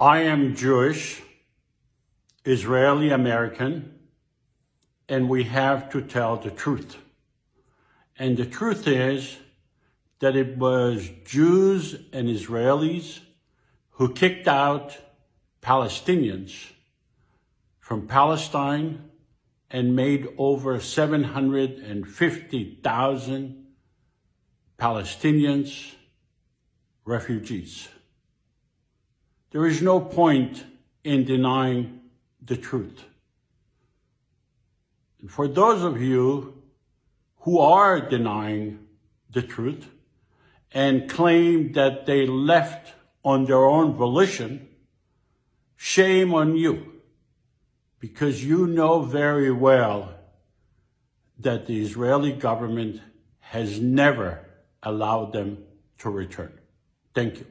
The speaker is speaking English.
I am Jewish, Israeli American, and we have to tell the truth. And the truth is that it was Jews and Israelis who kicked out Palestinians from Palestine and made over 750,000 Palestinians refugees. There is no point in denying the truth. And for those of you who are denying the truth and claim that they left on their own volition, shame on you, because you know very well that the Israeli government has never allowed them to return. Thank you.